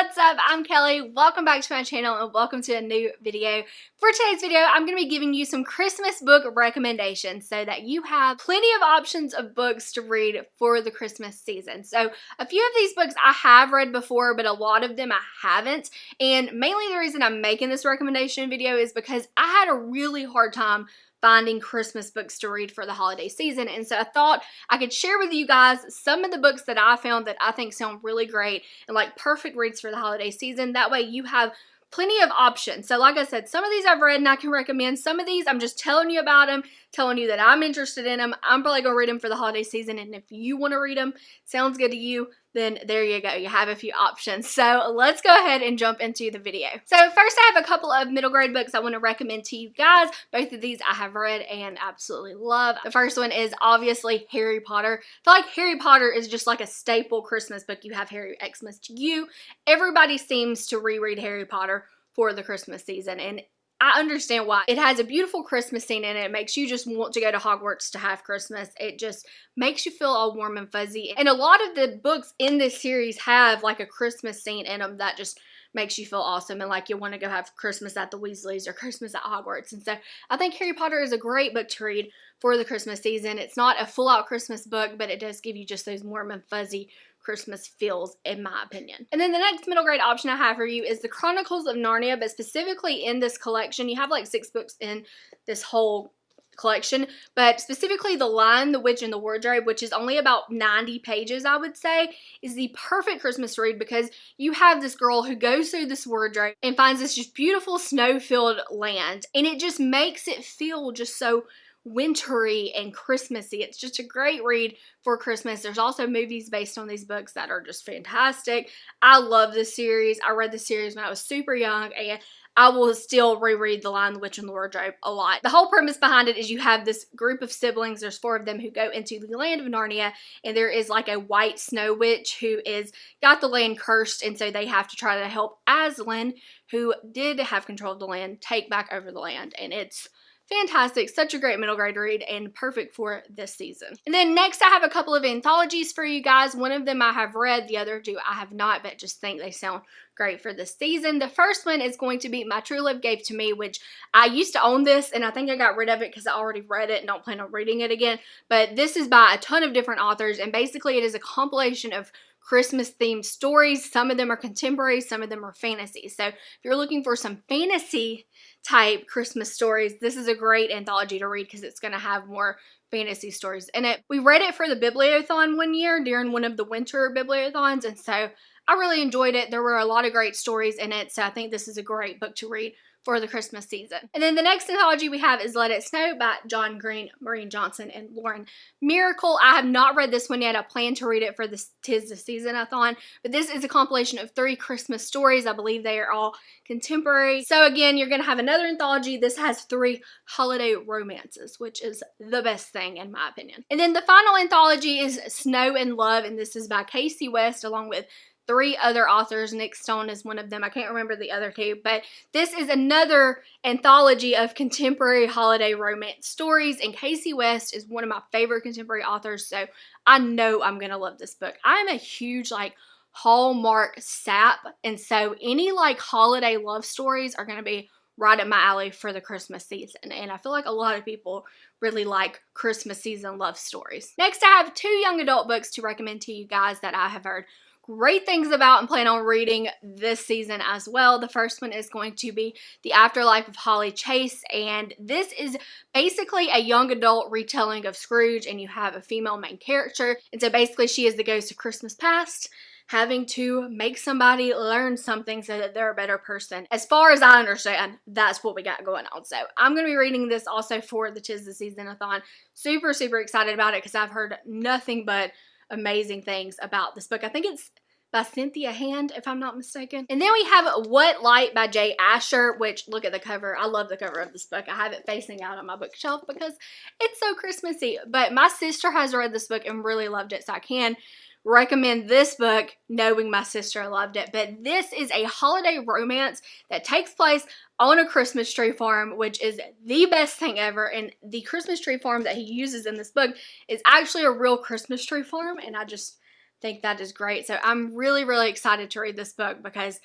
what's up? I'm Kelly. Welcome back to my channel and welcome to a new video. For today's video, I'm going to be giving you some Christmas book recommendations so that you have plenty of options of books to read for the Christmas season. So a few of these books I have read before, but a lot of them I haven't. And mainly the reason I'm making this recommendation video is because I had a really hard time finding Christmas books to read for the holiday season. And so I thought I could share with you guys some of the books that I found that I think sound really great and like perfect reads for the holiday season. That way you have plenty of options. So like I said, some of these I've read and I can recommend. Some of these I'm just telling you about them, telling you that I'm interested in them. I'm probably going to read them for the holiday season. And if you want to read them, sounds good to you, then there you go. You have a few options. So let's go ahead and jump into the video. So first I have a couple of middle grade books I want to recommend to you guys. Both of these I have read and absolutely love. The first one is obviously Harry Potter. I feel like Harry Potter is just like a staple Christmas book. You have Harry Xmas to you. Everybody seems to reread Harry Potter for the Christmas season and I understand why. It has a beautiful Christmas scene in it. It makes you just want to go to Hogwarts to have Christmas. It just makes you feel all warm and fuzzy. And a lot of the books in this series have like a Christmas scene in them that just makes you feel awesome and like you want to go have Christmas at the Weasleys or Christmas at Hogwarts. And so I think Harry Potter is a great book to read for the Christmas season. It's not a full out Christmas book, but it does give you just those warm and fuzzy Christmas feels, in my opinion. And then the next middle grade option I have for you is the Chronicles of Narnia, but specifically in this collection, you have like six books in this whole collection, but specifically The Lion, the Witch, and the Wardrobe, which is only about 90 pages, I would say, is the perfect Christmas read because you have this girl who goes through this wardrobe and finds this just beautiful snow-filled land, and it just makes it feel just so wintry and Christmassy. It's just a great read for Christmas. There's also movies based on these books that are just fantastic. I love this series. I read the series when I was super young and I will still reread The Lion, the Witch, and the Wardrobe a lot. The whole premise behind it is you have this group of siblings, there's four of them who go into the land of Narnia, and there is like a white snow witch who is got the land cursed, and so they have to try to help Aslan, who did have control of the land, take back over the land. And it's fantastic. Such a great middle grade read and perfect for this season. And then next I have a couple of anthologies for you guys. One of them I have read, the other two I have not, but just think they sound great for this season. The first one is going to be My True Love Gave to Me, which I used to own this and I think I got rid of it because I already read it and don't plan on reading it again. But this is by a ton of different authors and basically it is a compilation of Christmas themed stories. Some of them are contemporary, some of them are fantasy. So if you're looking for some fantasy type Christmas stories, this is a great anthology to read because it's going to have more fantasy stories in it. We read it for the Bibliothon one year during one of the winter Bibliothons, and so I really enjoyed it. There were a lot of great stories in it, so I think this is a great book to read for the Christmas season. And then the next anthology we have is Let It Snow by John Green, Maureen Johnson, and Lauren Myracle. I have not read this one yet. I plan to read it for this Tis the Season-a-thon, but this is a compilation of three Christmas stories. I believe they are all contemporary. So again, you're going to have another anthology. This has three holiday romances, which is the best thing in my opinion. And then the final anthology is Snow in Love, and this is by Kasie West along with three other authors. Nic Stone is one of them. I can't remember the other two, but this is another anthology of contemporary holiday romance stories. And Kasie West is one of my favorite contemporary authors, so I know I'm going to love this book. I'm a huge, like, Hallmark sap, and so any, like, holiday love stories are going to be right up my alley for the Christmas season. And I feel like a lot of people really like Christmas season love stories. Next, I have two young adult books to recommend to you guys that I have heard great things about and plan on reading this season as well. The first one is going to be The Afterlife of Holly Chase, and this is basically a young adult retelling of Scrooge, and you have a female main character. And so basically, she is the ghost of Christmas past having to make somebody learn something so that they're a better person. As far as I understand, that's what we got going on. So I'm going to be reading this also for the Tis the Season-a-thon. Super, super excited about it because I've heard nothing but amazing things about this book. I think it's by Cynthia Hand, if I'm not mistaken. And then we have What Light by Jay Asher, which look at the cover. I love the cover of this book. I have it facing out on my bookshelf because it's so Christmassy. But my sister has read this book and really loved it, so I can recommend this book knowing my sister loved it. But this is a holiday romance that takes place on a Christmas tree farm, which is the best thing ever. And the Christmas tree farm that he uses in this book is actually a real Christmas tree farm. And I just think that is great. So I'm really, really excited to read this book because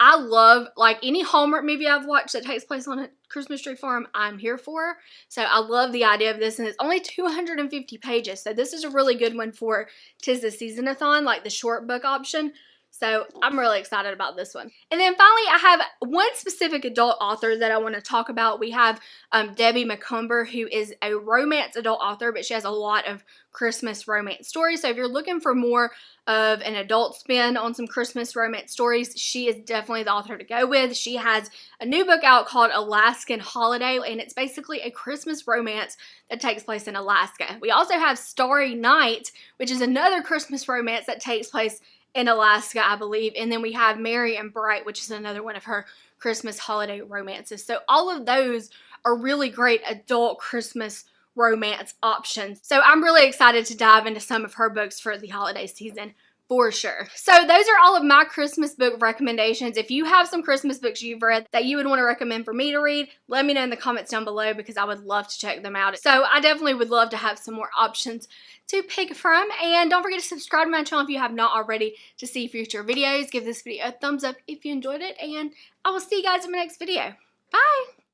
I love like any Hallmark movie I've watched that takes place on a Christmas tree farm, I'm here for. So I love the idea of this and it's only 250 pages. So this is a really good one for Tis the Seasonathon, like the short book option. So I'm really excited about this one. And then finally, I have one specific adult author that I want to talk about. We have um, Debbie Macomber, who is a romance adult author, but she has a lot of Christmas romance stories. So if you're looking for more of an adult spin on some Christmas romance stories, she is definitely the author to go with. She has a new book out called Alaskan Holiday, and it's basically a Christmas romance that takes place in Alaska. We also have Starry Night, which is another Christmas romance that takes place in Alaska, I believe. And then we have Merry and Bright, which is another one of her Christmas holiday romances. So all of those are really great adult Christmas romance options. So I'm really excited to dive into some of her books for the holiday season for sure. So those are all of my Christmas book recommendations. If you have some Christmas books you've read that you would want to recommend for me to read, let me know in the comments down below because I would love to check them out. So I definitely would love to have some more options to pick from. And don't forget to subscribe to my channel if you have not already to see future videos. Give this video a thumbs up if you enjoyed it. And I will see you guys in my next video. Bye!